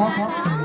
好